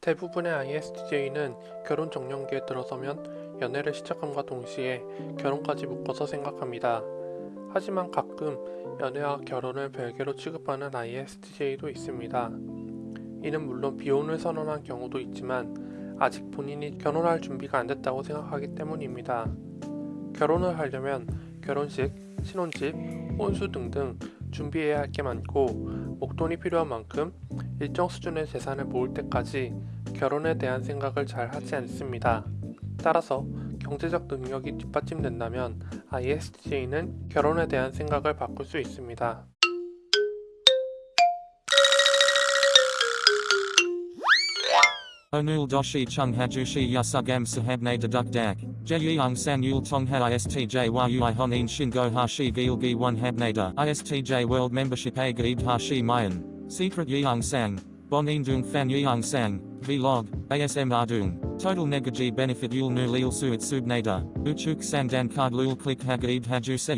대부분의 ISTJ는 결혼 정년기에 들어서면 연애를 시작함과 동시에 결혼까지 묶어서 생각합니다. 하지만 가끔 연애와 결혼을 별개로 취급하는 ISTJ도 있습니다. 이는 물론 비혼을 선언한 경우도 있지만 아직 본인이 결혼할 준비가 안 됐다고 생각하기 때문입니다. 결혼을 하려면 결혼식, 신혼집, 혼수 등등 준비해야 할 게 많고 목돈이 필요한 만큼 일정 수준의 재산을 모을 때까지 결혼에 대한 생각을 잘 하지 않습니다. 따라서 경제적 능력이 뒷받침된다면 ISTJ는 결혼에 대한 생각을 바꿀 수 있습니다. Chung hajushi yasugam sahabne deduk dak. Jeyung sang yul tongha istj yui honin shingo hashi gilgi one habnada. Istj world membership a gaib hashi mayan. Secret yeung sang. Bonin dung fan yeung sang. Vlog. ASM ardung. Total negaji benefit yul nu lil suit subnada. Uchuk sang dan card lul click hagaib haju se.